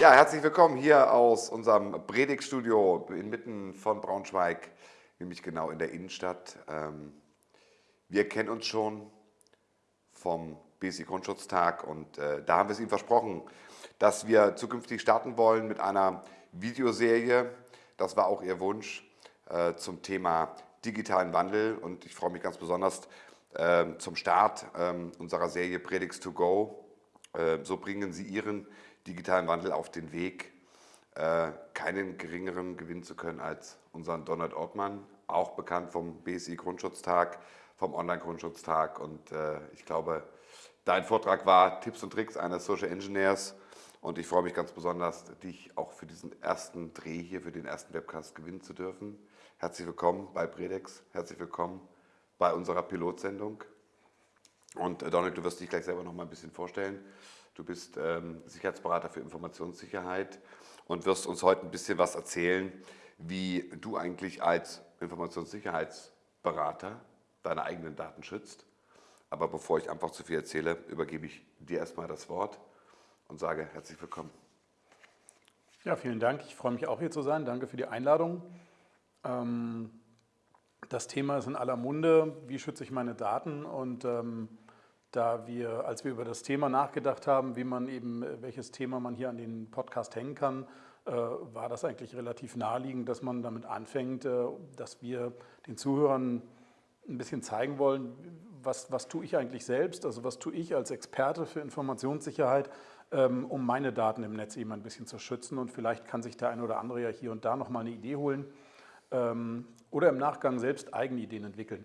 Ja, herzlich willkommen hier aus unserem Predigtstudio inmitten von Braunschweig, nämlich genau in der Innenstadt. Ähm, wir kennen uns schon vom BSI Grundschutztag und äh, da haben wir es Ihnen versprochen, dass wir zukünftig starten wollen mit einer Videoserie. Das war auch Ihr Wunsch äh, zum Thema digitalen Wandel und ich freue mich ganz besonders äh, zum Start ähm, unserer Serie Predix to Go. So bringen Sie Ihren digitalen Wandel auf den Weg, äh, keinen geringeren gewinnen zu können als unseren Donald Ortmann, auch bekannt vom BSI Grundschutztag, vom Online-Grundschutztag. Und äh, ich glaube, dein Vortrag war Tipps und Tricks eines Social Engineers. Und ich freue mich ganz besonders, dich auch für diesen ersten Dreh hier, für den ersten Webcast gewinnen zu dürfen. Herzlich willkommen bei Predex, herzlich willkommen bei unserer Pilotsendung. Und äh, Donald, du wirst dich gleich selber noch mal ein bisschen vorstellen. Du bist ähm, Sicherheitsberater für Informationssicherheit und wirst uns heute ein bisschen was erzählen, wie du eigentlich als Informationssicherheitsberater deine eigenen Daten schützt. Aber bevor ich einfach zu viel erzähle, übergebe ich dir erstmal das Wort und sage herzlich willkommen. Ja, vielen Dank. Ich freue mich auch hier zu sein. Danke für die Einladung. Ähm, das Thema ist in aller Munde. Wie schütze ich meine Daten? Und ähm, da wir, als wir über das Thema nachgedacht haben, wie man eben, welches Thema man hier an den Podcast hängen kann, äh, war das eigentlich relativ naheliegend, dass man damit anfängt, äh, dass wir den Zuhörern ein bisschen zeigen wollen, was, was tue ich eigentlich selbst, also was tue ich als Experte für Informationssicherheit, ähm, um meine Daten im Netz eben ein bisschen zu schützen und vielleicht kann sich der eine oder andere ja hier und da nochmal eine Idee holen ähm, oder im Nachgang selbst eigene Ideen entwickeln.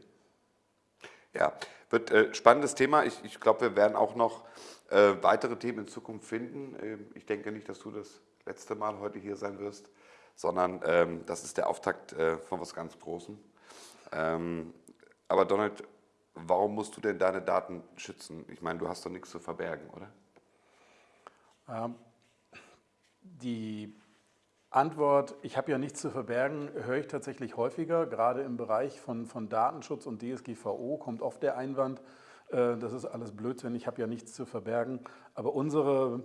Ja, wird äh, spannendes Thema. Ich, ich glaube, wir werden auch noch äh, weitere Themen in Zukunft finden. Ähm, ich denke nicht, dass du das letzte Mal heute hier sein wirst, sondern ähm, das ist der Auftakt äh, von was ganz Großem. Ähm, aber Donald, warum musst du denn deine Daten schützen? Ich meine, du hast doch nichts zu verbergen, oder? Ähm, die Antwort, ich habe ja nichts zu verbergen, höre ich tatsächlich häufiger. Gerade im Bereich von, von Datenschutz und DSGVO kommt oft der Einwand, äh, das ist alles Blödsinn, ich habe ja nichts zu verbergen. Aber unsere,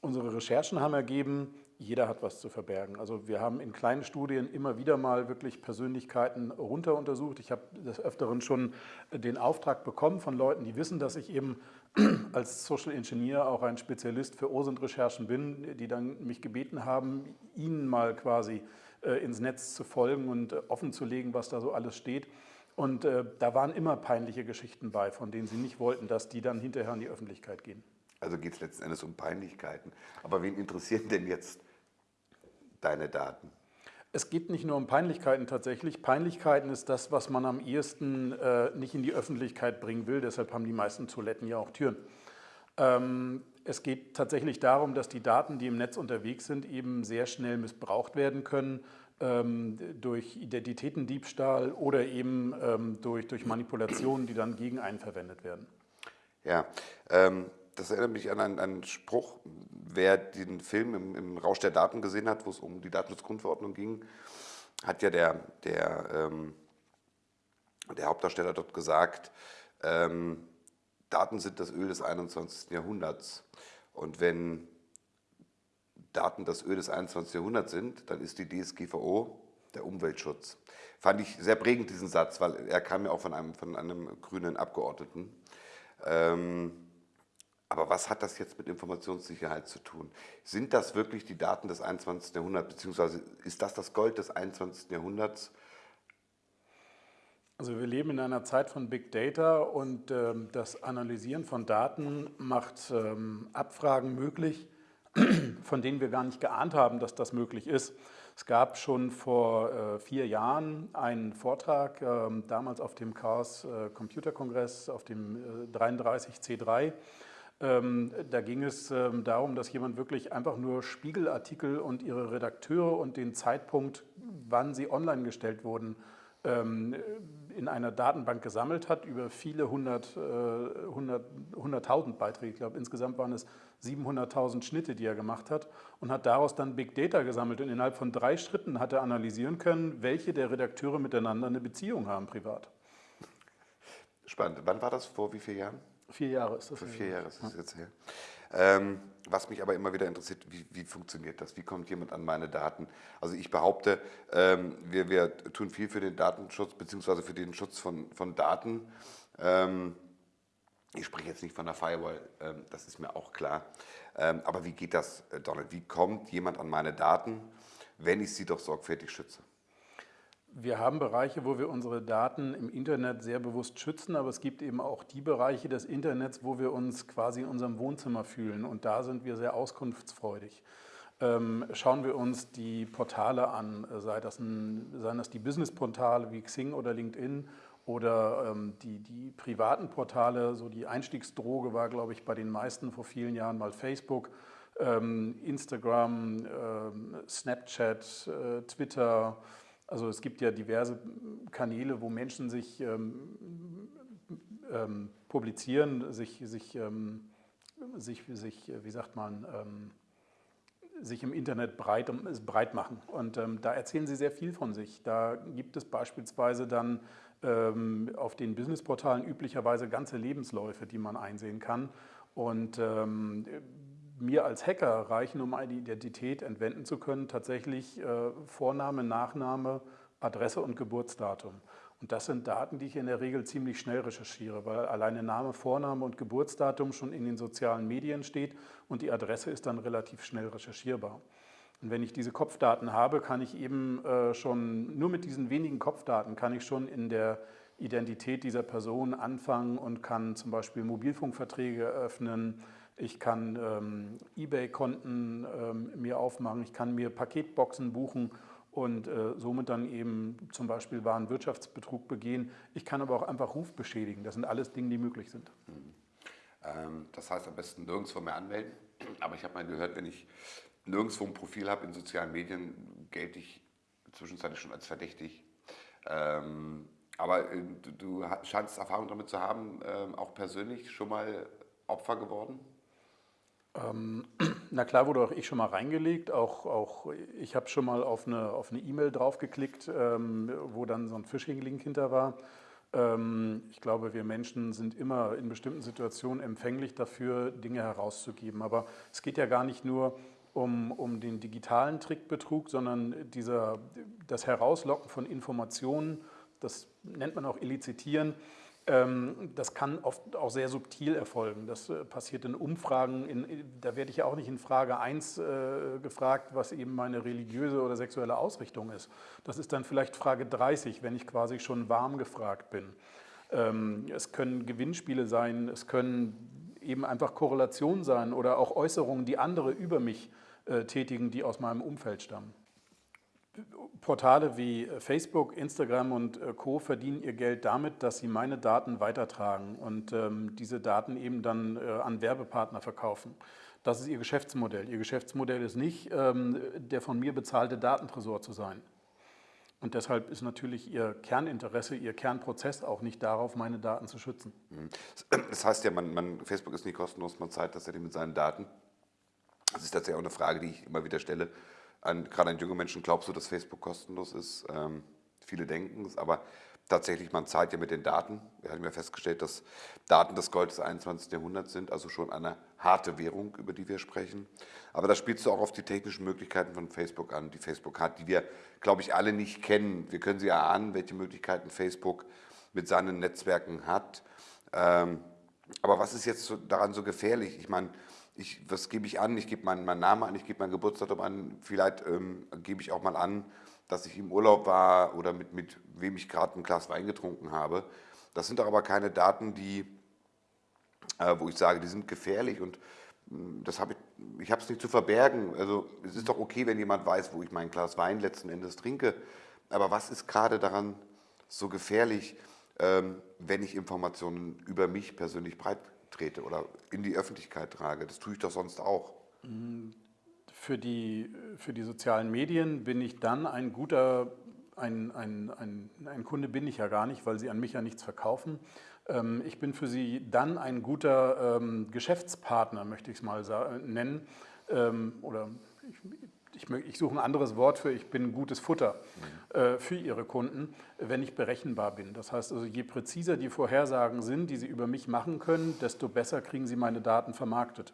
unsere Recherchen haben ergeben, jeder hat was zu verbergen. Also wir haben in kleinen Studien immer wieder mal wirklich Persönlichkeiten runter untersucht. Ich habe des Öfteren schon den Auftrag bekommen von Leuten, die wissen, dass ich eben als Social Engineer auch ein Spezialist für OSINT-Recherchen bin, die dann mich gebeten haben, ihnen mal quasi äh, ins Netz zu folgen und äh, offen zu legen, was da so alles steht. Und äh, da waren immer peinliche Geschichten bei, von denen sie nicht wollten, dass die dann hinterher in die Öffentlichkeit gehen. Also geht es letzten Endes um Peinlichkeiten. Aber wen interessieren denn jetzt deine Daten? Es geht nicht nur um Peinlichkeiten tatsächlich. Peinlichkeiten ist das, was man am ehesten äh, nicht in die Öffentlichkeit bringen will. Deshalb haben die meisten Toiletten ja auch Türen. Ähm, es geht tatsächlich darum, dass die Daten, die im Netz unterwegs sind, eben sehr schnell missbraucht werden können ähm, durch Identitätendiebstahl oder eben ähm, durch, durch Manipulationen, die dann gegen einen verwendet werden. Ja, ähm, das erinnert mich an einen, einen Spruch, wer den Film im, im, Rausch der Daten gesehen hat, wo es um die Datenschutzgrundverordnung ging, hat ja der, der, ähm, der Hauptdarsteller dort gesagt, ähm, Daten sind das Öl des 21. Jahrhunderts. Und wenn Daten das Öl des 21. Jahrhunderts sind, dann ist die DSGVO der Umweltschutz. Fand ich sehr prägend, diesen Satz, weil er kam ja auch von einem, von einem grünen Abgeordneten. Ähm, aber was hat das jetzt mit Informationssicherheit zu tun? Sind das wirklich die Daten des 21. Jahrhunderts, beziehungsweise ist das das Gold des 21. Jahrhunderts? Also wir leben in einer Zeit von Big Data und ähm, das Analysieren von Daten macht ähm, Abfragen möglich, von denen wir gar nicht geahnt haben, dass das möglich ist. Es gab schon vor äh, vier Jahren einen Vortrag, äh, damals auf dem Chaos äh, Computer Kongress, auf dem 33C3, äh, da ging es ähm, darum, dass jemand wirklich einfach nur Spiegelartikel und ihre Redakteure und den Zeitpunkt, wann sie online gestellt wurden, ähm, in einer Datenbank gesammelt hat, über viele hundert, äh, hundert, hunderttausend Beiträge. Ich glaube, insgesamt waren es 700.000 Schnitte, die er gemacht hat und hat daraus dann Big Data gesammelt. Und innerhalb von drei Schritten hat er analysieren können, welche der Redakteure miteinander eine Beziehung haben privat. Spannend. Wann war das? Vor wie vielen Jahren? Vier Jahre ist das. Für vier Jahre ist das jetzt her. Ähm, was mich aber immer wieder interessiert, wie, wie, funktioniert das? Wie kommt jemand an meine Daten? Also ich behaupte, ähm, wir, wir, tun viel für den Datenschutz bzw. für den Schutz von, von Daten. Ähm, ich spreche jetzt nicht von der Firewall, ähm, das ist mir auch klar. Ähm, aber wie geht das, äh, Donald? Wie kommt jemand an meine Daten, wenn ich sie doch sorgfältig schütze? Wir haben Bereiche, wo wir unsere Daten im Internet sehr bewusst schützen, aber es gibt eben auch die Bereiche des Internets, wo wir uns quasi in unserem Wohnzimmer fühlen und da sind wir sehr auskunftsfreudig. Ähm, schauen wir uns die Portale an, sei das, ein, seien das die Business-Portale wie Xing oder LinkedIn oder ähm, die, die privaten Portale, so die Einstiegsdroge war, glaube ich, bei den meisten vor vielen Jahren mal Facebook, ähm, Instagram, Snapchat, äh, Twitter, also es gibt ja diverse Kanäle, wo Menschen sich ähm, ähm, publizieren, sich, sich, ähm, sich, sich, wie sagt man, ähm, sich im Internet breit, breit machen. Und ähm, da erzählen sie sehr viel von sich. Da gibt es beispielsweise dann ähm, auf den Businessportalen üblicherweise ganze Lebensläufe, die man einsehen kann. Und mir als Hacker reichen, um eine Identität entwenden zu können, tatsächlich äh, Vorname, Nachname, Adresse und Geburtsdatum. Und das sind Daten, die ich in der Regel ziemlich schnell recherchiere, weil alleine Name, Vorname und Geburtsdatum schon in den sozialen Medien steht und die Adresse ist dann relativ schnell recherchierbar. Und wenn ich diese Kopfdaten habe, kann ich eben äh, schon, nur mit diesen wenigen Kopfdaten kann ich schon in der Identität dieser Person anfangen und kann zum Beispiel Mobilfunkverträge eröffnen, ich kann ähm, Ebay-Konten ähm, mir aufmachen, ich kann mir Paketboxen buchen und äh, somit dann eben zum Beispiel Warenwirtschaftsbetrug begehen. Ich kann aber auch einfach Ruf beschädigen. Das sind alles Dinge, die möglich sind. Mhm. Ähm, das heißt am besten nirgendwo mehr anmelden. Aber ich habe mal gehört, wenn ich nirgendwo ein Profil habe in sozialen Medien, gelte ich zwischenzeitlich schon als verdächtig. Ähm, aber äh, du, du, scheinst Erfahrung damit zu haben, äh, auch persönlich schon mal Opfer geworden? Ähm, na klar wurde auch ich schon mal reingelegt, auch, auch ich habe schon mal auf eine auf E-Mail draufgeklickt, ähm, wo dann so ein Phishing-Link hinter war. Ähm, ich glaube, wir Menschen sind immer in bestimmten Situationen empfänglich dafür, Dinge herauszugeben. Aber es geht ja gar nicht nur um, um den digitalen Trickbetrug, sondern dieser, das Herauslocken von Informationen, das nennt man auch Illizitieren, das kann oft auch sehr subtil erfolgen. Das äh, passiert in Umfragen, in, da werde ich ja auch nicht in Frage 1 äh, gefragt, was eben meine religiöse oder sexuelle Ausrichtung ist. Das ist dann vielleicht Frage 30, wenn ich quasi schon warm gefragt bin. Ähm, es können Gewinnspiele sein, es können eben einfach Korrelationen sein oder auch Äußerungen, die andere über mich äh, tätigen, die aus meinem Umfeld stammen. Portale wie Facebook, Instagram und äh, Co. verdienen ihr Geld damit, dass sie meine Daten weitertragen und ähm, diese Daten eben dann äh, an Werbepartner verkaufen. Das ist ihr Geschäftsmodell. Ihr Geschäftsmodell ist nicht, ähm, der von mir bezahlte Datentresor zu sein. Und deshalb ist natürlich Ihr Kerninteresse, Ihr Kernprozess auch nicht darauf, meine Daten zu schützen. Mhm. Das heißt ja, man, man, Facebook ist nicht kostenlos, man zahlt das ja mit seinen Daten. Das ist tatsächlich auch eine Frage, die ich immer wieder stelle an, gerade an junge Menschen glaubst du, dass Facebook kostenlos ist. Ähm, viele denken es, aber tatsächlich, man zahlt ja mit den Daten. Wir haben ja festgestellt, dass Daten das Gold des 21. Jahrhunderts sind, also schon eine harte Währung, über die wir sprechen. Aber da spielst du auch auf die technischen Möglichkeiten von Facebook an, die Facebook hat, die wir, glaube ich, alle nicht kennen. Wir können sie erahnen, welche Möglichkeiten Facebook mit seinen Netzwerken hat. Ähm, aber was ist jetzt daran so gefährlich? Ich meine, ich, was gebe ich an? Ich gebe meinen, meinen Namen an, ich gebe mein Geburtsdatum an, vielleicht ähm, gebe ich auch mal an, dass ich im Urlaub war oder mit, mit wem ich gerade ein Glas Wein getrunken habe. Das sind doch aber keine Daten, die, äh, wo ich sage, die sind gefährlich und hm, das habe ich, ich habe es nicht zu verbergen. Also es ist doch okay, wenn jemand weiß, wo ich mein Glas Wein letzten Endes trinke. Aber was ist gerade daran so gefährlich, ähm, wenn ich Informationen über mich persönlich breit trete oder in die Öffentlichkeit trage. Das tue ich doch sonst auch. Für die, für die sozialen Medien bin ich dann ein guter, ein, ein, ein, ein Kunde bin ich ja gar nicht, weil sie an mich ja nichts verkaufen. Ähm, ich bin für sie dann ein guter ähm, Geschäftspartner, möchte ich es mal nennen. Ähm, oder ich, ich, ich, suche ein anderes Wort für, ich bin gutes Futter mhm. äh, für Ihre Kunden, wenn ich berechenbar bin. Das heißt also, je präziser die Vorhersagen sind, die Sie über mich machen können, desto besser kriegen Sie meine Daten vermarktet.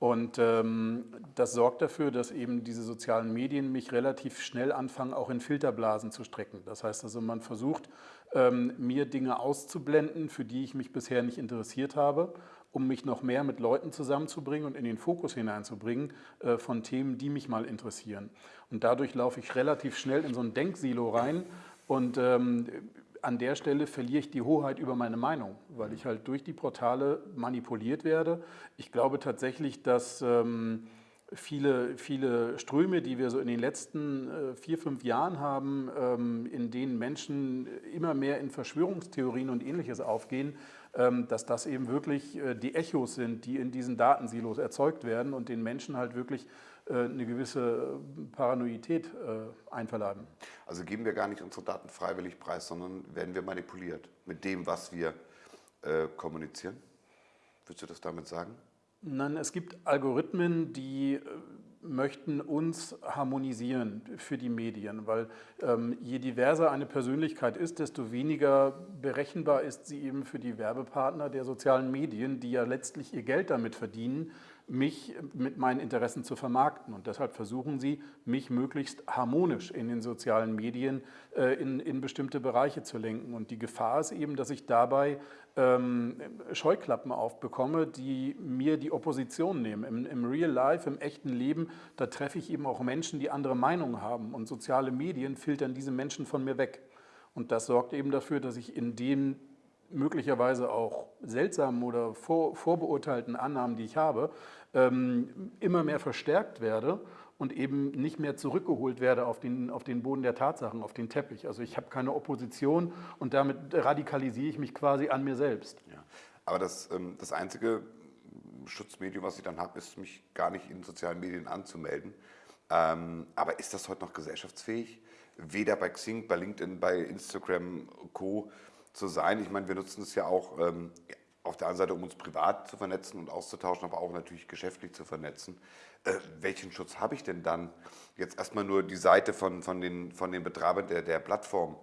Und ähm, das sorgt dafür, dass eben diese sozialen Medien mich relativ schnell anfangen, auch in Filterblasen zu strecken. Das heißt also, man versucht, ähm, mir Dinge auszublenden, für die ich mich bisher nicht interessiert habe, um mich noch mehr mit Leuten zusammenzubringen und in den Fokus hineinzubringen äh, von Themen, die mich mal interessieren. Und dadurch laufe ich relativ schnell in so ein Denksilo rein und ähm, an der Stelle verliere ich die Hoheit über meine Meinung, weil ich halt durch die Portale manipuliert werde. Ich glaube tatsächlich, dass ähm, viele, viele Ströme, die wir so in den letzten äh, vier, fünf Jahren haben, ähm, in denen Menschen immer mehr in Verschwörungstheorien und ähnliches aufgehen, dass das eben wirklich äh, die Echos sind, die in diesen Datensilos erzeugt werden und den Menschen halt wirklich äh, eine gewisse Paranoidität äh, einverleiben. Also geben wir gar nicht unsere Daten freiwillig preis, sondern werden wir manipuliert mit dem, was wir kommunizieren? Würdest du das damit sagen? Nein, es gibt Algorithmen, die möchten uns harmonisieren für die Medien, weil ähm, je diverser eine Persönlichkeit ist, desto weniger berechenbar ist sie eben für die Werbepartner der sozialen Medien, die ja letztlich ihr Geld damit verdienen, mich mit meinen Interessen zu vermarkten. Und deshalb versuchen sie, mich möglichst harmonisch in den sozialen Medien äh, in, in bestimmte Bereiche zu lenken. Und die Gefahr ist eben, dass ich dabei ähm, Scheuklappen aufbekomme, die mir die Opposition nehmen. Im, Im Real Life, im echten Leben, da treffe ich eben auch Menschen, die andere Meinungen haben. Und soziale Medien filtern diese Menschen von mir weg. Und das sorgt eben dafür, dass ich in den möglicherweise auch seltsamen oder vor, vorbeurteilten Annahmen, die ich habe, ähm, immer mehr verstärkt werde und eben nicht mehr zurückgeholt werde auf den, auf den Boden der Tatsachen, auf den Teppich. Also ich habe keine Opposition und damit radikalisiere ich mich quasi an mir selbst. Ja. Aber das, ähm, das einzige Schutzmedium, was ich dann habe, ist, mich gar nicht in sozialen Medien anzumelden. Ähm, aber ist das heute noch gesellschaftsfähig? Weder bei Xing, bei LinkedIn, bei Instagram, Co. zu sein. Ich meine, wir nutzen es ja auch ähm, auf der einen Seite, um uns privat zu vernetzen und auszutauschen, aber auch natürlich geschäftlich zu vernetzen. Äh, welchen Schutz habe ich denn dann? Jetzt erstmal nur die Seite von, von, den, von den Betreibern der, der Plattform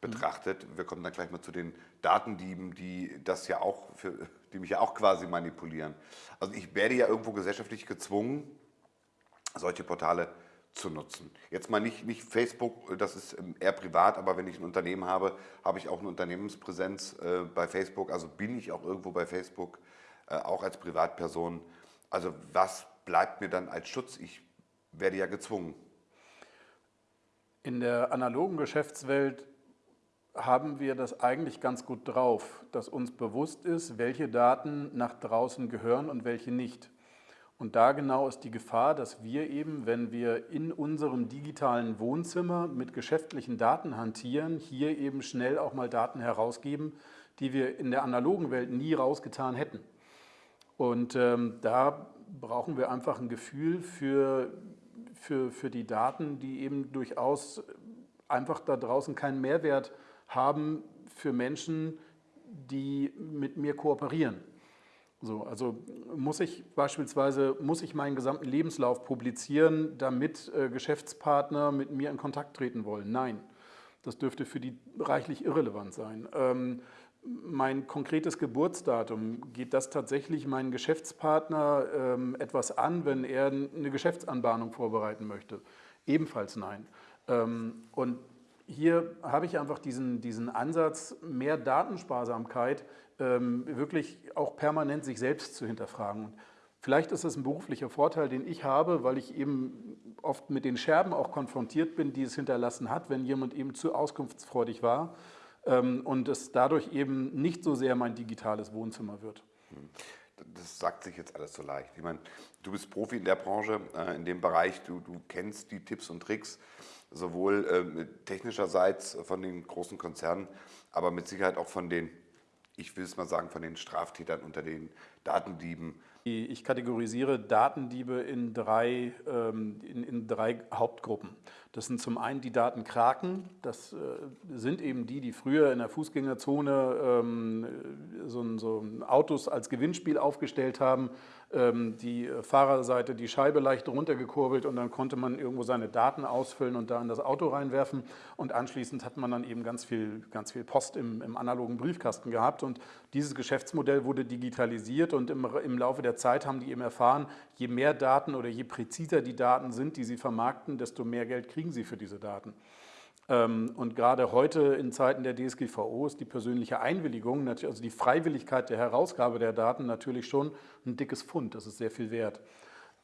betrachtet. Wir kommen dann gleich mal zu den Datendieben, die das ja auch für, die mich ja auch quasi manipulieren. Also ich werde ja irgendwo gesellschaftlich gezwungen, solche Portale zu nutzen. Jetzt mal nicht, nicht Facebook, das ist ähm, eher privat, aber wenn ich ein Unternehmen habe, habe ich auch eine Unternehmenspräsenz äh, bei Facebook, also bin ich auch irgendwo bei Facebook, äh, auch als Privatperson. Also was bleibt mir dann als Schutz? Ich werde ja gezwungen. In der analogen Geschäftswelt haben wir das eigentlich ganz gut drauf, dass uns bewusst ist, welche Daten nach draußen gehören und welche nicht. Und da genau ist die Gefahr, dass wir eben, wenn wir in unserem digitalen Wohnzimmer mit geschäftlichen Daten hantieren, hier eben schnell auch mal Daten herausgeben, die wir in der analogen Welt nie rausgetan hätten. Und ähm, da brauchen wir einfach ein Gefühl für, für, für die Daten, die eben durchaus einfach da draußen keinen Mehrwert haben für Menschen, die mit mir kooperieren. So, also muss ich beispielsweise muss ich meinen gesamten Lebenslauf publizieren, damit äh, Geschäftspartner mit mir in Kontakt treten wollen? Nein, das dürfte für die reichlich irrelevant sein. Ähm, mein konkretes Geburtsdatum, geht das tatsächlich meinen Geschäftspartner ähm, etwas an, wenn er eine Geschäftsanbahnung vorbereiten möchte? Ebenfalls nein. Ähm, und hier habe ich einfach diesen, diesen Ansatz, mehr Datensparsamkeit ähm, wirklich auch permanent sich selbst zu hinterfragen. Und vielleicht ist es ein beruflicher Vorteil, den ich habe, weil ich eben oft mit den Scherben auch konfrontiert bin, die es hinterlassen hat, wenn jemand eben zu auskunftsfreudig war ähm, und es dadurch eben nicht so sehr mein digitales Wohnzimmer wird. Hm. Das sagt sich jetzt alles so leicht. Ich meine, du bist Profi in der Branche, äh, in dem Bereich, du, du kennst die Tipps und Tricks, sowohl ähm, technischerseits von den großen Konzernen, aber mit Sicherheit auch von den ich will es mal sagen, von den Straftätern unter den Datendieben. Ich kategorisiere Datendiebe in drei, ähm, in, in drei Hauptgruppen. Das sind zum einen die Datenkraken, das äh, sind eben die, die früher in der Fußgängerzone ähm, so, so Autos als Gewinnspiel aufgestellt haben, die Fahrerseite die Scheibe leicht runtergekurbelt und dann konnte man irgendwo seine Daten ausfüllen und da in das Auto reinwerfen und anschließend hat man dann eben ganz viel, ganz viel Post im, im analogen Briefkasten gehabt und dieses Geschäftsmodell wurde digitalisiert und im, im Laufe der Zeit haben die eben erfahren, je mehr Daten oder je präziser die Daten sind, die sie vermarkten, desto mehr Geld kriegen sie für diese Daten. Ähm, und gerade heute in Zeiten der DSGVO ist die persönliche Einwilligung, also die Freiwilligkeit der Herausgabe der Daten natürlich schon ein dickes Pfund. Das ist sehr viel wert.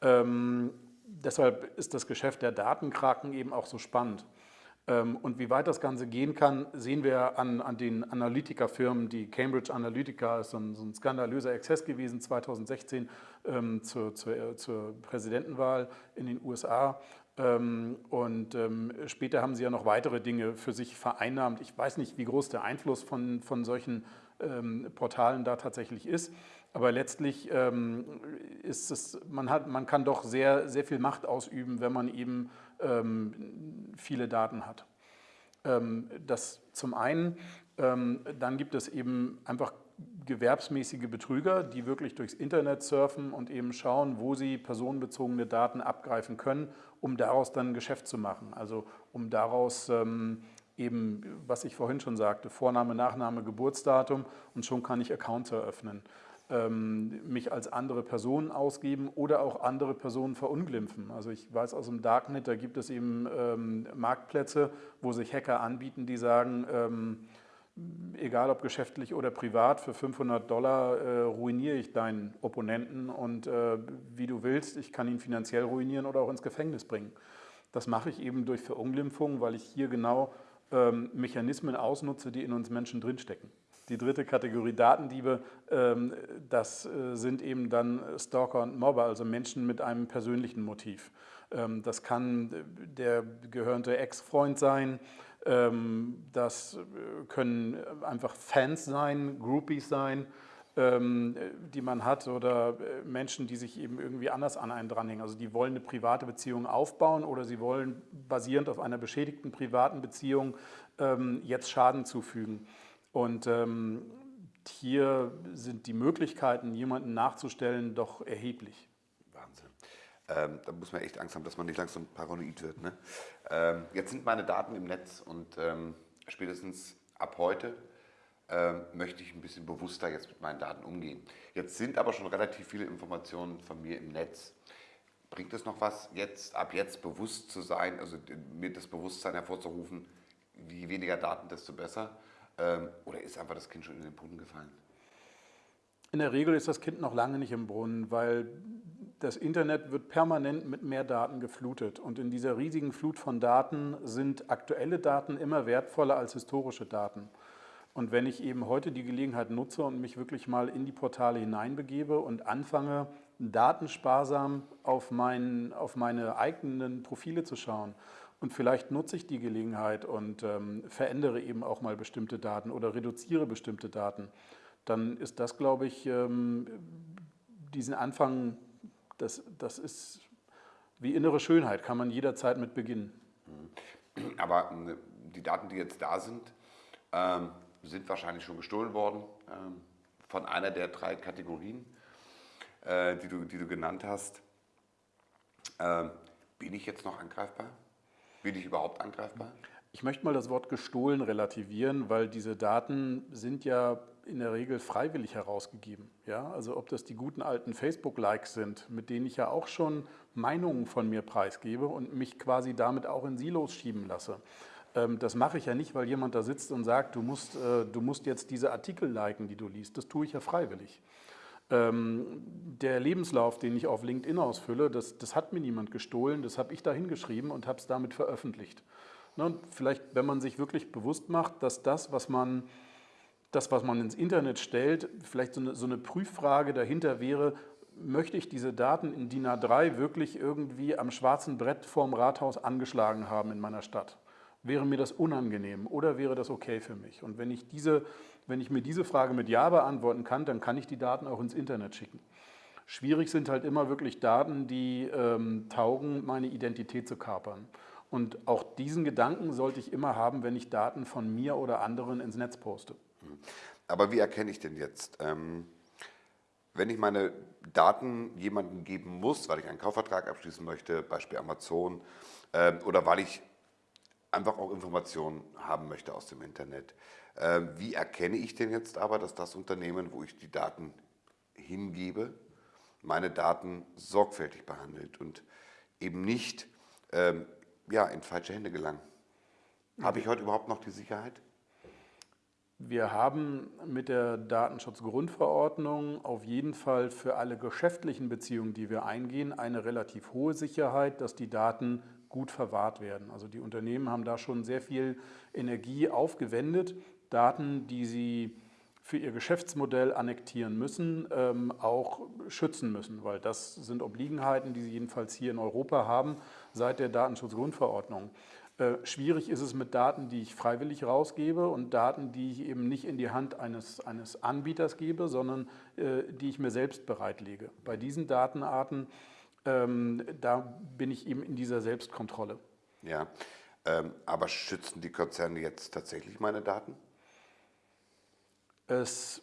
Ähm, deshalb ist das Geschäft der Datenkraken eben auch so spannend. Ähm, und wie weit das Ganze gehen kann, sehen wir an, an den Analytikerfirmen. Die Cambridge Analytica ist so ein, so ein skandalöser Exzess gewesen 2016 ähm, zur, zur, zur, Präsidentenwahl in den USA. Ähm, und ähm, später haben sie ja noch weitere Dinge für sich vereinnahmt. Ich weiß nicht, wie groß der Einfluss von, von solchen ähm, Portalen da tatsächlich ist. Aber letztlich ist es, man, hat, man kann doch sehr, sehr viel Macht ausüben, wenn man eben viele Daten hat. Das zum einen, dann gibt es eben einfach gewerbsmäßige Betrüger, die wirklich durchs Internet surfen und eben schauen, wo sie personenbezogene Daten abgreifen können, um daraus dann ein Geschäft zu machen. Also um daraus ähm, eben, was ich vorhin schon sagte, Vorname, Nachname, Geburtsdatum und schon kann ich Accounts eröffnen ähm, mich als andere Person ausgeben oder auch andere Personen verunglimpfen. Also ich weiß aus dem Darknet, da gibt es eben ähm, Marktplätze, wo sich Hacker anbieten, die sagen, ähm, egal ob geschäftlich oder privat, für 500 Dollar äh, ruiniere ich deinen Opponenten und äh, wie du willst, ich kann ihn finanziell ruinieren oder auch ins Gefängnis bringen. Das mache ich eben durch Verunglimpfung, weil ich hier genau ähm, Mechanismen ausnutze, die in uns Menschen drinstecken. Die dritte Kategorie Datendiebe, ähm, das äh, sind eben dann Stalker und Mobber, also Menschen mit einem persönlichen Motiv. Ähm, das kann der gehörnte Ex-Freund sein, das äh, können einfach Fans sein, Groupies sein, die man hat oder äh, Menschen, die sich eben irgendwie anders an einen dranhängen. Also die wollen eine private Beziehung aufbauen oder sie wollen basierend auf einer beschädigten privaten Beziehung jetzt Schaden zufügen. Und ähm, hier sind die Möglichkeiten, jemanden nachzustellen, doch erheblich. Ähm, da muss man echt Angst haben, dass man nicht langsam paranoid wird. Ne? Ähm, jetzt sind meine Daten im Netz und ähm, spätestens ab heute ähm, möchte ich ein bisschen bewusster jetzt mit meinen Daten umgehen. Jetzt sind aber schon relativ viele Informationen von mir im Netz. Bringt es noch was, jetzt ab jetzt bewusst zu sein, also mir das Bewusstsein hervorzurufen, je weniger Daten, desto besser? Ähm, oder ist einfach das Kind schon in den Brunnen gefallen? In der Regel ist das Kind noch lange nicht im Brunnen, weil das Internet wird permanent mit mehr Daten geflutet. Und in dieser riesigen Flut von Daten sind aktuelle Daten immer wertvoller als historische Daten. Und wenn ich eben heute die Gelegenheit nutze und mich wirklich mal in die Portale hineinbegebe und anfange, datensparsam auf, mein, auf meine eigenen Profile zu schauen und vielleicht nutze ich die Gelegenheit und ähm, verändere eben auch mal bestimmte Daten oder reduziere bestimmte Daten. Dann ist das, glaube ich, ähm, diesen Anfang, das, das ist wie innere Schönheit, kann man jederzeit mit beginnen. Mhm. Aber äh, die Daten, die jetzt da sind, ähm, sind wahrscheinlich schon gestohlen worden ähm, von einer der drei Kategorien, äh, die, du, die du genannt hast. Ähm, bin ich jetzt noch angreifbar? Bin ich überhaupt angreifbar? Ich möchte mal das Wort gestohlen relativieren, weil diese Daten sind ja in der Regel freiwillig herausgegeben. Ja? Also ob das die guten alten Facebook-Likes sind, mit denen ich ja auch schon Meinungen von mir preisgebe und mich quasi damit auch in Silos schieben lasse. Ähm, das mache ich ja nicht, weil jemand da sitzt und sagt, du musst, äh, du musst jetzt diese Artikel liken, die du liest. Das tue ich ja freiwillig. Ähm, der Lebenslauf, den ich auf LinkedIn ausfülle, das, das hat mir niemand gestohlen, das habe ich da hingeschrieben und habe es damit veröffentlicht. Ne, vielleicht, wenn man sich wirklich bewusst macht, dass das, was man, das, was man ins Internet stellt, vielleicht so eine, so eine Prüffrage dahinter wäre, möchte ich diese Daten in DIN A3 wirklich irgendwie am schwarzen Brett vorm Rathaus angeschlagen haben in meiner Stadt? Wäre mir das unangenehm oder wäre das okay für mich? Und wenn ich diese wenn ich mir diese Frage mit Ja beantworten kann, dann kann ich die Daten auch ins Internet schicken. Schwierig sind halt immer wirklich Daten, die ähm, taugen, meine Identität zu kapern. Und auch diesen Gedanken sollte ich immer haben, wenn ich Daten von mir oder anderen ins Netz poste. Aber wie erkenne ich denn jetzt, ähm, wenn ich meine Daten jemandem geben muss, weil ich einen Kaufvertrag abschließen möchte, Beispiel Amazon, äh, oder weil ich einfach auch Informationen haben möchte aus dem Internet. Ähm, wie erkenne ich denn jetzt aber, dass das Unternehmen, wo ich die Daten hingebe, meine Daten sorgfältig behandelt und eben nicht ähm, ja, in falsche Hände gelangen. Habe ich heute überhaupt noch die Sicherheit? Wir haben mit der Datenschutzgrundverordnung auf jeden Fall für alle geschäftlichen Beziehungen, die wir eingehen, eine relativ hohe Sicherheit, dass die Daten gut verwahrt werden. Also die Unternehmen haben da schon sehr viel Energie aufgewendet, Daten, die sie für ihr Geschäftsmodell annektieren müssen, ähm, auch schützen müssen, weil das sind Obliegenheiten, die sie jedenfalls hier in Europa haben seit der Datenschutzgrundverordnung. Äh, schwierig ist es mit Daten, die ich freiwillig rausgebe und Daten, die ich eben nicht in die Hand eines, eines Anbieters gebe, sondern äh, die ich mir selbst bereitlege. Bei diesen Datenarten, ähm, da bin ich eben in dieser Selbstkontrolle. Ja, ähm, aber schützen die Konzerne jetzt tatsächlich meine Daten? Es,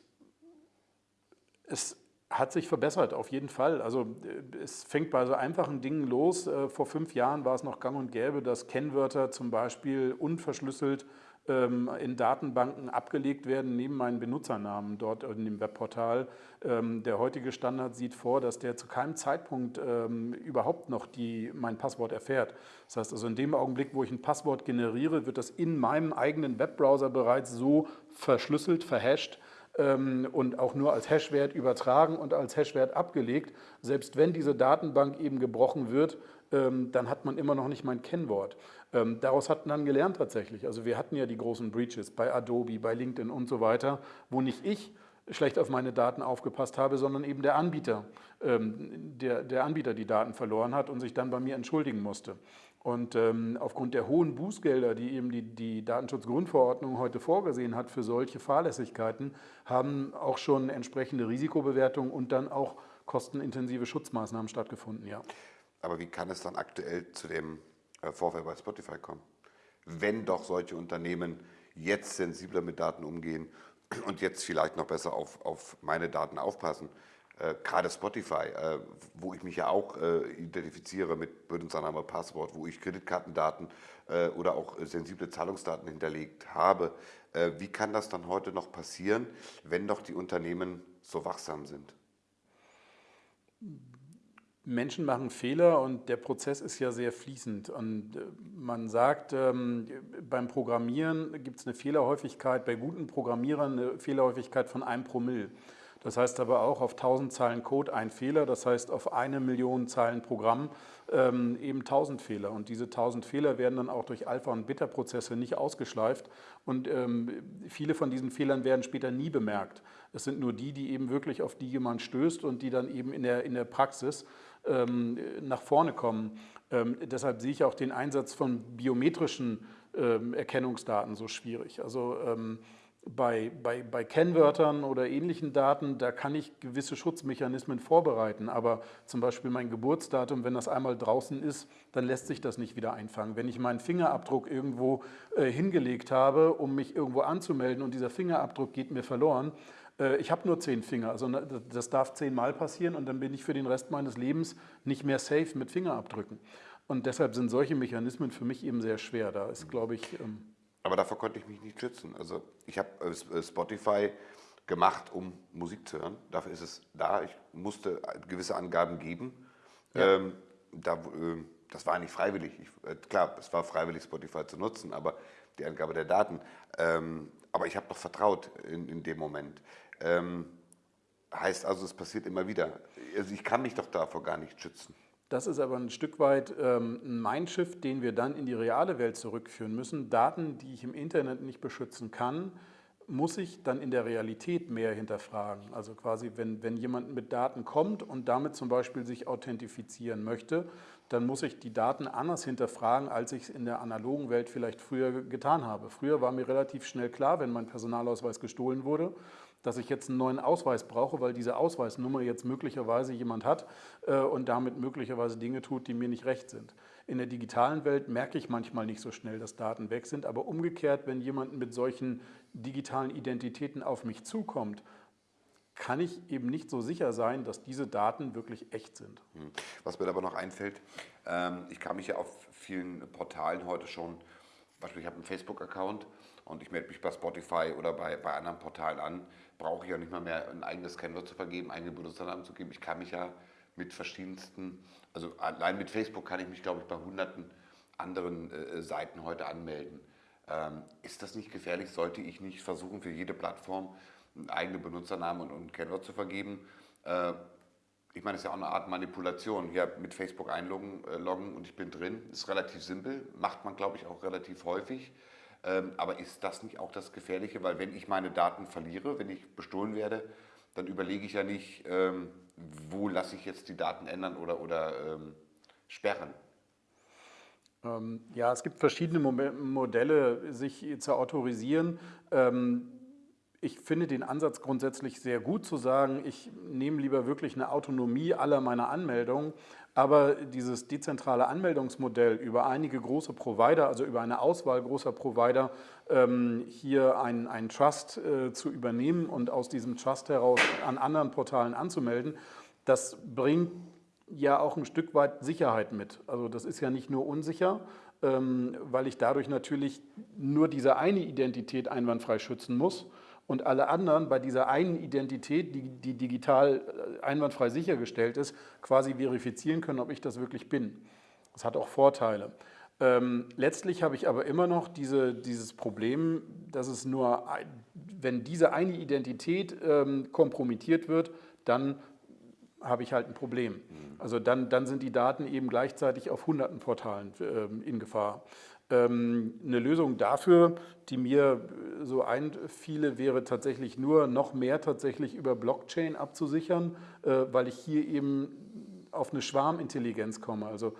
es hat sich verbessert, auf jeden Fall. Also äh, es fängt bei so einfachen Dingen los. Äh, vor fünf Jahren war es noch gang und gäbe, dass Kennwörter zum Beispiel unverschlüsselt ähm, in Datenbanken abgelegt werden neben meinen Benutzernamen dort in dem Webportal. Ähm, der heutige Standard sieht vor, dass der zu keinem Zeitpunkt ähm, überhaupt noch die, mein Passwort erfährt. Das heißt also in dem Augenblick, wo ich ein Passwort generiere, wird das in meinem eigenen Webbrowser bereits so verschlüsselt, verhasht, und auch nur als Hashwert übertragen und als Hashwert abgelegt. Selbst wenn diese Datenbank eben gebrochen wird, ähm, dann hat man immer noch nicht mein Kennwort. Ähm, daraus hat man dann gelernt tatsächlich. Also wir hatten ja die großen Breaches bei Adobe, bei LinkedIn und so weiter, wo nicht ich schlecht auf meine Daten aufgepasst habe, sondern eben der Anbieter, der, der Anbieter die Daten verloren hat und sich dann bei mir entschuldigen musste. Und ähm, aufgrund der hohen Bußgelder, die eben die, die Datenschutzgrundverordnung heute vorgesehen hat für solche Fahrlässigkeiten, haben auch schon entsprechende Risikobewertungen und dann auch kostenintensive Schutzmaßnahmen stattgefunden, ja. Aber wie kann es dann aktuell zu dem äh, Vorfall bei Spotify kommen? Wenn doch solche Unternehmen jetzt sensibler mit Daten umgehen und jetzt vielleicht noch besser auf, auf meine Daten aufpassen, äh, gerade Spotify, äh, wo ich mich ja auch äh, identifiziere mit Benutzername, Passwort, wo ich Kreditkartendaten äh, oder auch sensible Zahlungsdaten hinterlegt habe. Äh, wie kann das dann heute noch passieren, wenn doch die Unternehmen so wachsam sind? Menschen machen Fehler und der Prozess ist ja sehr fließend. Und äh, man sagt, ähm, beim Programmieren gibt es eine Fehlerhäufigkeit, bei guten Programmierern eine Fehlerhäufigkeit von einem Promille. Das heißt aber auch auf 1000 Zeilen Code ein Fehler, das heißt auf eine Million Zeilen Programm ähm, eben 1000 Fehler. Und diese 1000 Fehler werden dann auch durch Alpha- und Beta-Prozesse nicht ausgeschleift und ähm, viele von diesen Fehlern werden später nie bemerkt. Es sind nur die, die eben wirklich auf die jemand stößt und die dann eben in der, in der Praxis ähm, nach vorne kommen. Ähm, deshalb sehe ich auch den Einsatz von biometrischen ähm, Erkennungsdaten so schwierig. Also ähm, bei, bei, bei Kennwörtern oder ähnlichen Daten, da kann ich gewisse Schutzmechanismen vorbereiten, aber zum Beispiel mein Geburtsdatum, wenn das einmal draußen ist, dann lässt sich das nicht wieder einfangen. Wenn ich meinen Fingerabdruck irgendwo äh, hingelegt habe, um mich irgendwo anzumelden und dieser Fingerabdruck geht mir verloren, äh, ich habe nur zehn Finger, also das darf zehnmal passieren und dann bin ich für den Rest meines Lebens nicht mehr safe mit Fingerabdrücken. Und deshalb sind solche Mechanismen für mich eben sehr schwer. Da ist, glaube ich... Ähm, aber davor konnte ich mich nicht schützen. Also ich habe äh, Spotify gemacht, um Musik zu hören. Dafür ist es da. Ich musste gewisse Angaben geben. Ja. Ähm, da, äh, das war nicht freiwillig. Ich, äh, klar, es war freiwillig, Spotify zu nutzen, aber die Angabe der Daten. Ähm, aber ich habe doch vertraut in, in dem Moment. Ähm, heißt also, es passiert immer wieder. Also ich kann mich doch davor gar nicht schützen. Das ist aber ein Stück weit ähm, ein Mindshift, den wir dann in die reale Welt zurückführen müssen. Daten, die ich im Internet nicht beschützen kann, muss ich dann in der Realität mehr hinterfragen. Also quasi, wenn, wenn jemand mit Daten kommt und damit zum Beispiel sich authentifizieren möchte, dann muss ich die Daten anders hinterfragen, als ich es in der analogen Welt vielleicht früher getan habe. Früher war mir relativ schnell klar, wenn mein Personalausweis gestohlen wurde, dass ich jetzt einen neuen Ausweis brauche, weil diese Ausweisnummer jetzt möglicherweise jemand hat äh, und damit möglicherweise Dinge tut, die mir nicht recht sind. In der digitalen Welt merke ich manchmal nicht so schnell, dass Daten weg sind, aber umgekehrt, wenn jemand mit solchen digitalen Identitäten auf mich zukommt, kann ich eben nicht so sicher sein, dass diese Daten wirklich echt sind. Hm. Was mir aber noch einfällt, ähm, ich kann mich ja auf vielen Portalen heute schon Beispiel, ich habe einen Facebook-Account und ich melde mich bei Spotify oder bei, bei anderen Portalen an, brauche ich ja nicht mal mehr ein eigenes Kennwort zu vergeben, eigene Benutzernamen zu geben. Ich kann mich ja mit verschiedensten, also allein mit Facebook kann ich mich, glaube ich, bei hunderten anderen äh, Seiten heute anmelden. Ähm, ist das nicht gefährlich? Sollte ich nicht versuchen, für jede Plattform einen eigenen Benutzernamen und, und Kennwort zu vergeben? Äh, ich meine, das ist ja auch eine Art Manipulation. Hier mit Facebook einloggen äh, loggen und ich bin drin. Ist relativ simpel, macht man, glaube ich, auch relativ häufig. Ähm, aber ist das nicht auch das Gefährliche? Weil wenn ich meine Daten verliere, wenn ich bestohlen werde, dann überlege ich ja nicht, ähm, wo lasse ich jetzt die Daten ändern oder, oder ähm, sperren. Ähm, ja, es gibt verschiedene Modelle, sich zu autorisieren. Ich finde den Ansatz grundsätzlich sehr gut zu sagen, ich nehme lieber wirklich eine Autonomie aller meiner Anmeldungen, aber dieses dezentrale Anmeldungsmodell über einige große Provider, also über eine Auswahl großer Provider, ähm, hier einen, einen Trust äh, zu übernehmen und aus diesem Trust heraus an anderen Portalen anzumelden, das bringt ja auch ein Stück weit Sicherheit mit. Also das ist ja nicht nur unsicher, ähm, weil ich dadurch natürlich nur diese eine Identität einwandfrei schützen muss, und alle anderen bei dieser einen Identität, die, die digital äh, einwandfrei sichergestellt ist, quasi verifizieren können, ob ich das wirklich bin. Das hat auch Vorteile. Ähm, letztlich habe ich aber immer noch diese, dieses Problem, dass es nur, wenn diese eine Identität ähm, kompromittiert wird, dann habe ich halt ein Problem. Mhm. Also dann, dann sind die Daten eben gleichzeitig auf hunderten Portalen äh, in Gefahr. Ähm, eine Lösung dafür, die mir so einfiele, wäre tatsächlich nur noch mehr tatsächlich über Blockchain abzusichern, äh, weil ich hier eben auf eine Schwarmintelligenz komme. Also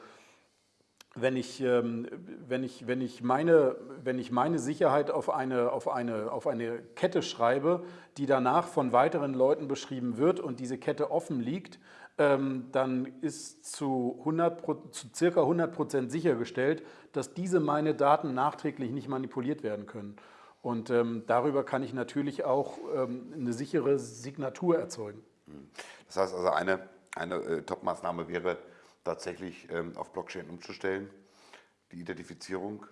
wenn ich, ähm, wenn ich, wenn ich, meine, wenn ich meine Sicherheit auf eine, auf, eine, auf eine Kette schreibe, die danach von weiteren Leuten beschrieben wird und diese Kette offen liegt, dann ist zu, 100, zu circa 100 Prozent sichergestellt, dass diese meine Daten nachträglich nicht manipuliert werden können. Und ähm, darüber kann ich natürlich auch ähm, eine sichere Signatur erzeugen. Das heißt also, eine, eine äh, Top-Maßnahme wäre tatsächlich ähm, auf Blockchain umzustellen, die Identifizierung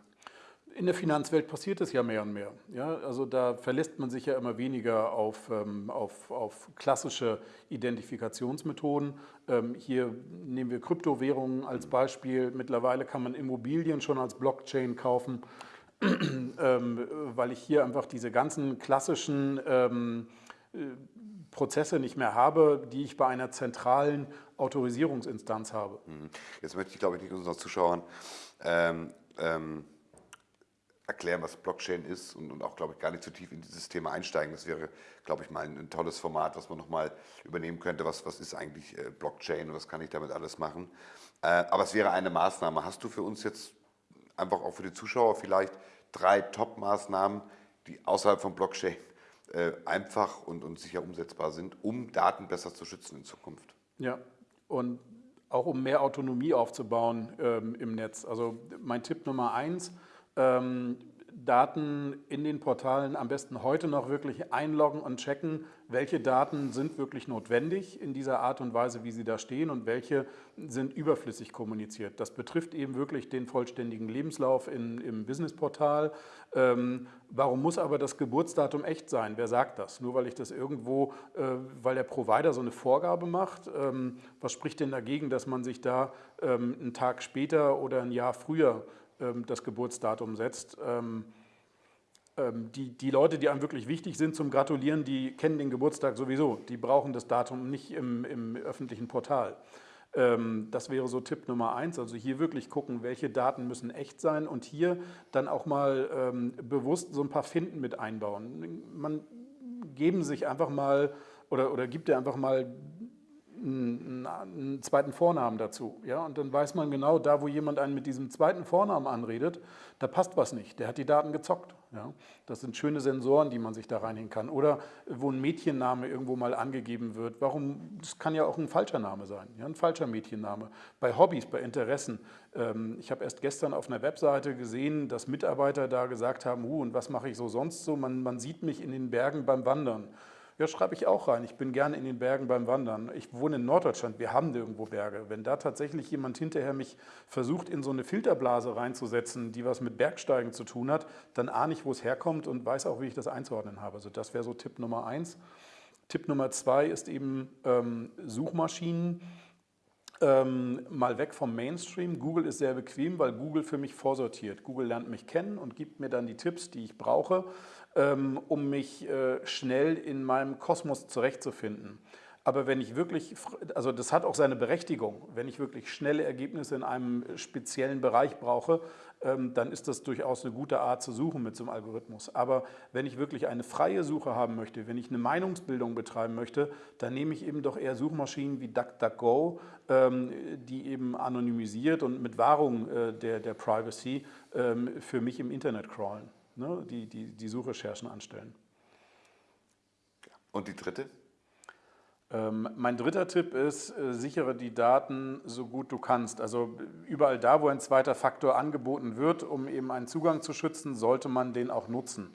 in der Finanzwelt passiert es ja mehr und mehr. Ja, also da verlässt man sich ja immer weniger auf, ähm, auf, auf klassische Identifikationsmethoden. Ähm, hier nehmen wir Kryptowährungen als Beispiel. Mittlerweile kann man Immobilien schon als Blockchain kaufen, ähm, weil ich hier einfach diese ganzen klassischen ähm, äh, Prozesse nicht mehr habe, die ich bei einer zentralen Autorisierungsinstanz habe. Mhm. Jetzt möchte ich, glaube ich, nicht unseren Zuschauern ähm, ähm erklären, was Blockchain ist und, und, auch, glaube ich, gar nicht zu tief in dieses Thema einsteigen. Das wäre, glaube ich, mal ein, ein tolles Format, was man nochmal übernehmen könnte. Was, was ist eigentlich äh, Blockchain und was kann ich damit alles machen? Äh, aber es wäre eine Maßnahme. Hast du für uns jetzt einfach auch für die Zuschauer vielleicht drei Top-Maßnahmen, die außerhalb von Blockchain äh, einfach und, und sicher umsetzbar sind, um Daten besser zu schützen in Zukunft? Ja, und auch um mehr Autonomie aufzubauen ähm, im Netz. Also mein Tipp Nummer eins, ähm, Daten in den Portalen am besten heute noch wirklich einloggen und checken, welche Daten sind wirklich notwendig in dieser Art und Weise, wie sie da stehen und welche sind überflüssig kommuniziert. Das betrifft eben wirklich den vollständigen Lebenslauf in, im Businessportal. Ähm, warum muss aber das Geburtsdatum echt sein? Wer sagt das? Nur weil ich das irgendwo, äh, weil der Provider so eine Vorgabe macht? Ähm, was spricht denn dagegen, dass man sich da ähm, einen Tag später oder ein Jahr früher das Geburtsdatum setzt. Ähm, ähm, die, die Leute, die einem wirklich wichtig sind zum Gratulieren, die kennen den Geburtstag sowieso. Die brauchen das Datum nicht im, im öffentlichen Portal. Das wäre so Tipp Nummer eins. Also hier wirklich gucken, welche Daten müssen echt sein und hier dann auch mal bewusst so ein paar Finden mit einbauen. Man geben sich einfach mal oder, oder gibt dir einfach mal einen, einen, zweiten Vornamen dazu. Ja? Und dann weiß man genau, da wo jemand einen mit diesem zweiten Vornamen anredet, da passt was nicht. Der hat die Daten gezockt. Ja? Das sind schöne Sensoren, die man sich da reinhängen kann. Oder wo ein Mädchenname irgendwo mal angegeben wird. Warum? Das kann ja auch ein falscher Name sein, ja? ein falscher Mädchenname. Bei Hobbys, bei Interessen. Ähm, ich habe erst gestern auf einer Webseite gesehen, dass Mitarbeiter da gesagt haben, uh, und was mache ich so sonst so? Man, man sieht mich in den Bergen beim Wandern. Ja, schreibe ich auch rein. Ich bin gerne in den Bergen beim Wandern. Ich wohne in Norddeutschland, wir haben nirgendwo Berge. Wenn da tatsächlich jemand hinterher mich versucht, in so eine Filterblase reinzusetzen, die was mit Bergsteigen zu tun hat, dann ahne ich, wo es herkommt und weiß auch, wie ich das einzuordnen habe. Also das wäre so Tipp Nummer eins. Tipp Nummer zwei ist eben ähm, Suchmaschinen. Ähm, mal weg vom Mainstream. Google ist sehr bequem, weil Google für mich vorsortiert. Google lernt mich kennen und gibt mir dann die Tipps, die ich brauche, um mich äh, schnell in meinem Kosmos zurechtzufinden. Aber wenn ich wirklich, also das hat auch seine Berechtigung, wenn ich wirklich schnelle Ergebnisse in einem speziellen Bereich brauche, ähm, dann ist das durchaus eine gute Art zu suchen mit so einem Algorithmus. Aber wenn ich wirklich eine freie Suche haben möchte, wenn ich eine Meinungsbildung betreiben möchte, dann nehme ich eben doch eher Suchmaschinen wie DuckDuckGo, ähm, die eben anonymisiert und mit Wahrung äh, der, der Privacy ähm, für mich im Internet crawlen, ne? die, die, die Suchrecherchen anstellen. Und die dritte? Ähm, mein dritter Tipp ist, äh, sichere die Daten so gut du kannst. Also überall da, wo ein zweiter Faktor angeboten wird, um eben einen Zugang zu schützen, sollte man den auch nutzen.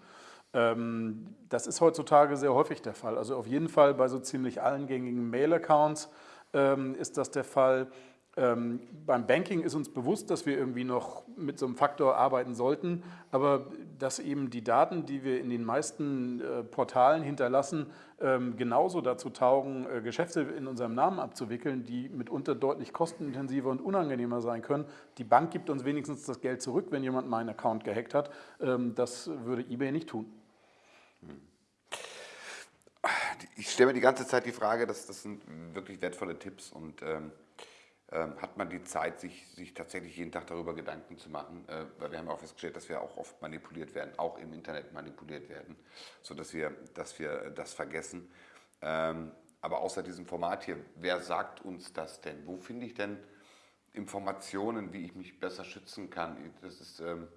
Ähm, das ist heutzutage sehr häufig der Fall. Also auf jeden Fall bei so ziemlich allen gängigen Mail-Accounts ähm, ist das der Fall. Ähm, beim Banking ist uns bewusst, dass wir irgendwie noch mit so einem Faktor arbeiten sollten, aber dass eben die Daten, die wir in den meisten äh, Portalen hinterlassen, ähm, genauso dazu taugen, äh, Geschäfte in unserem Namen abzuwickeln, die mitunter deutlich kostenintensiver und unangenehmer sein können. Die Bank gibt uns wenigstens das Geld zurück, wenn jemand meinen Account gehackt hat. Ähm, das würde eBay nicht tun. Ich stelle mir die ganze Zeit die Frage, dass das sind wirklich wertvolle Tipps und ähm, hat man die Zeit, sich, sich tatsächlich jeden Tag darüber Gedanken zu machen, äh, weil wir haben auch festgestellt, dass wir auch oft manipuliert werden, auch im Internet manipuliert werden, sodass wir, dass wir das vergessen. Ähm, aber außer diesem Format hier, wer sagt uns das denn? Wo finde ich denn Informationen, wie ich mich besser schützen kann? Das ist, ähm,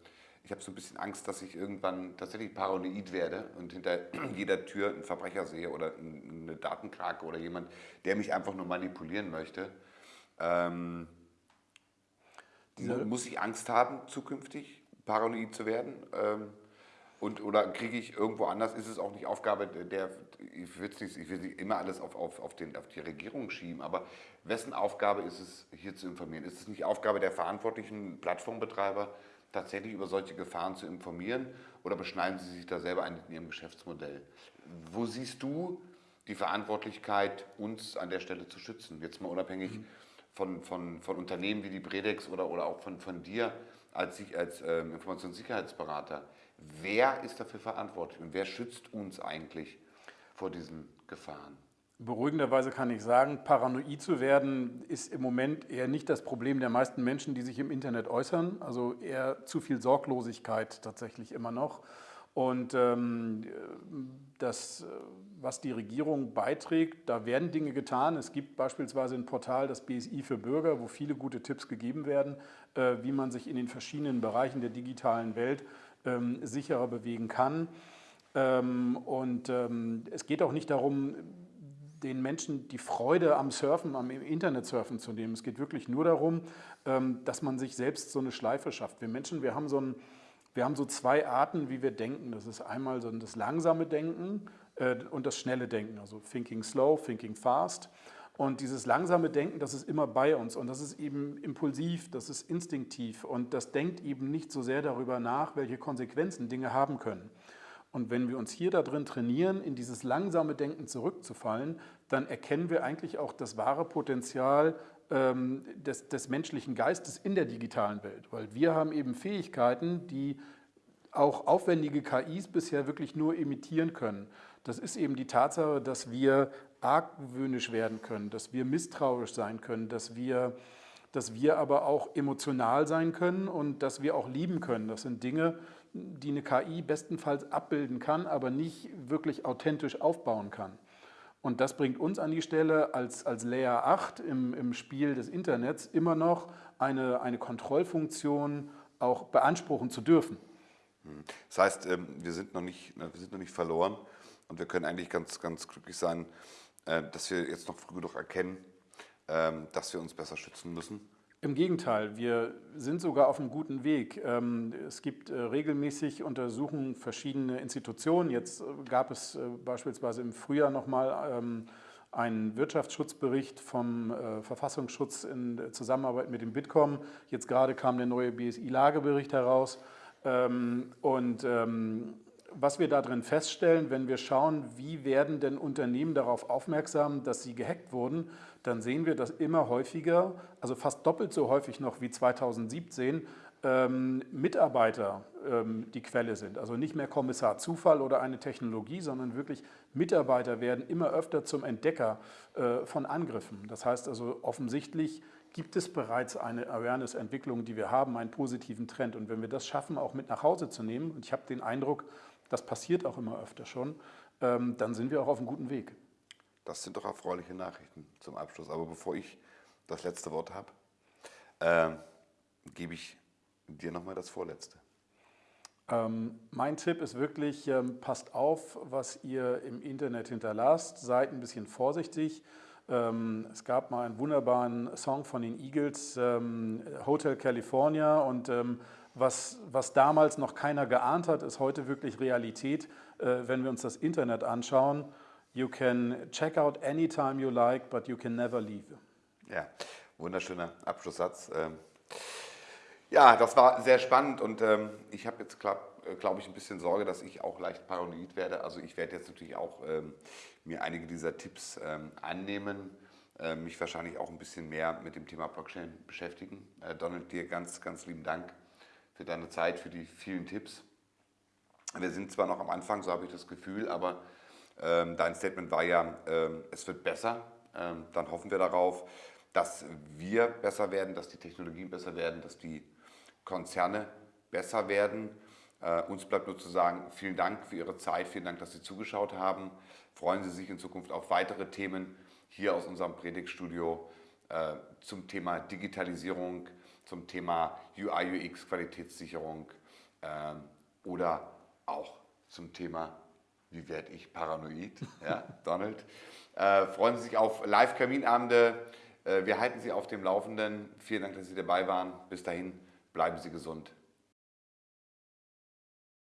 ich habe so ein bisschen Angst, dass ich irgendwann tatsächlich paranoid werde und hinter jeder Tür einen Verbrecher sehe oder eine Datenkrake oder jemand, der mich einfach nur manipulieren möchte. Ähm, muss ich Angst haben, zukünftig paranoid zu werden? Ähm, und, oder kriege ich irgendwo anders, ist es auch nicht Aufgabe der, ich will nicht, ich will nicht immer alles auf, auf, auf, den, auf die Regierung schieben, aber wessen Aufgabe ist es, hier zu informieren? Ist es nicht Aufgabe der verantwortlichen Plattformbetreiber, tatsächlich über solche Gefahren zu informieren oder beschneiden sie sich da selber ein in ihrem Geschäftsmodell? Wo siehst du die Verantwortlichkeit, uns an der Stelle zu schützen? Jetzt mal unabhängig mhm von, von, von Unternehmen wie die Bredex oder, oder auch von, von dir als, als ähm, Informationssicherheitsberater. Wer ist dafür verantwortlich und wer schützt uns eigentlich vor diesen Gefahren? Beruhigenderweise kann ich sagen, paranoid zu werden ist im Moment eher nicht das Problem der meisten Menschen, die sich im Internet äußern. Also eher zu viel Sorglosigkeit tatsächlich immer noch. Und ähm, das, was die Regierung beiträgt, da werden Dinge getan. Es gibt beispielsweise ein Portal, das BSI für Bürger, wo viele gute Tipps gegeben werden, äh, wie man sich in den verschiedenen Bereichen der digitalen Welt ähm, sicherer bewegen kann. Ähm, und ähm, es geht auch nicht darum, den Menschen die Freude am Surfen, am Internetsurfen zu nehmen. Es geht wirklich nur darum, ähm, dass man sich selbst so eine Schleife schafft. Wir Menschen, wir haben so ein wir haben so zwei Arten, wie wir denken. Das ist einmal so das langsame Denken äh, und das schnelle Denken, also Thinking Slow, Thinking Fast. Und dieses langsame Denken, das ist immer bei uns und das ist eben impulsiv, das ist instinktiv und das denkt eben nicht so sehr darüber nach, welche Konsequenzen Dinge haben können. Und wenn wir uns hier darin trainieren, in dieses langsame Denken zurückzufallen, dann erkennen wir eigentlich auch das wahre Potenzial ähm, des, des menschlichen Geistes in der digitalen Welt. Weil wir haben eben Fähigkeiten, die auch aufwendige KIs bisher wirklich nur imitieren können. Das ist eben die Tatsache, dass wir argwöhnisch werden können, dass wir misstrauisch sein können, dass wir, dass wir aber auch emotional sein können und dass wir auch lieben können. Das sind Dinge, die eine KI bestenfalls abbilden kann, aber nicht wirklich authentisch aufbauen kann. Und das bringt uns an die Stelle, als, als Layer 8 im, im Spiel des Internets immer noch eine, eine Kontrollfunktion auch beanspruchen zu dürfen. Hm. Das heißt, ähm, wir sind noch nicht, wir sind noch nicht verloren und wir können eigentlich ganz, ganz glücklich sein, äh, dass wir jetzt noch früh genug erkennen, ähm, dass wir uns besser schützen müssen, Im Gegenteil, wir sind sogar auf einem guten Weg. Ähm, es gibt äh, regelmäßig Untersuchungen verschiedener Institutionen. Jetzt äh, gab es äh, beispielsweise im Frühjahr nochmal ähm, einen Wirtschaftsschutzbericht vom Verfassungsschutz in Zusammenarbeit mit dem Bitkom. Jetzt gerade kam der neue BSI-Lagebericht heraus. Ähm, und was wir darin feststellen, wenn wir schauen, wie werden denn Unternehmen darauf aufmerksam, dass sie gehackt wurden, dann sehen wir, dass immer häufiger, also fast doppelt so häufig noch wie 2017, ähm, Mitarbeiter ähm, die Quelle sind. Also nicht mehr Kommissar Zufall oder eine Technologie, sondern wirklich Mitarbeiter werden immer öfter zum Entdecker äh, von Angriffen. Das heißt also offensichtlich gibt es bereits eine Awareness-Entwicklung, die wir haben, einen positiven Trend. Und wenn wir das schaffen, auch mit nach Hause zu nehmen, und ich habe den Eindruck, das passiert auch immer öfter schon, ähm, dann sind wir auch auf einem guten Weg. Das sind doch erfreuliche Nachrichten zum Abschluss. Aber bevor ich das letzte Wort habe, äh, gebe ich dir nochmal das Vorletzte. Ähm, mein Tipp ist wirklich, ähm, passt auf, was ihr im Internet hinterlasst, seid ein bisschen vorsichtig. Ähm, es gab mal einen wunderbaren Song von den Eagles, ähm, Hotel California und ähm, was, was damals noch keiner geahnt hat, ist heute wirklich Realität, äh, wenn wir uns das Internet anschauen. You can check out anytime you like, but you can never leave. Ja, wunderschöner Abschlusssatz. Ähm, ja, das war sehr spannend und ähm, ich habe jetzt, glaube glaub ich, ein bisschen Sorge, dass ich auch leicht paranoid werde. Also ich werde jetzt natürlich auch ähm, mir einige dieser Tipps annehmen, mich wahrscheinlich auch ein bisschen mehr mit dem Thema Blockchain beschäftigen. Äh, Donald, dir ganz, ganz lieben Dank für deine Zeit, für die vielen Tipps. Wir sind zwar noch am Anfang, so habe ich das Gefühl, aber ähm, dein Statement war ja, ähm, es wird besser. Ähm, dann hoffen wir darauf, dass wir besser werden, dass die Technologien besser werden, dass die Konzerne besser werden. Äh, uns bleibt nur zu sagen, vielen Dank für Ihre Zeit, vielen Dank, dass Sie zugeschaut haben. Freuen Sie sich in Zukunft auf weitere Themen hier aus unserem Predigtstudio äh, zum Thema Digitalisierung, zum Thema UI, UX, Qualitätssicherung äh, oder auch zum Thema wie werde ich paranoid? Ja, Donald. Äh, freuen Sie sich auf Live-Kaminabende. Äh, wir halten Sie auf dem Laufenden. Vielen Dank, dass Sie dabei waren. Bis dahin, bleiben Sie gesund.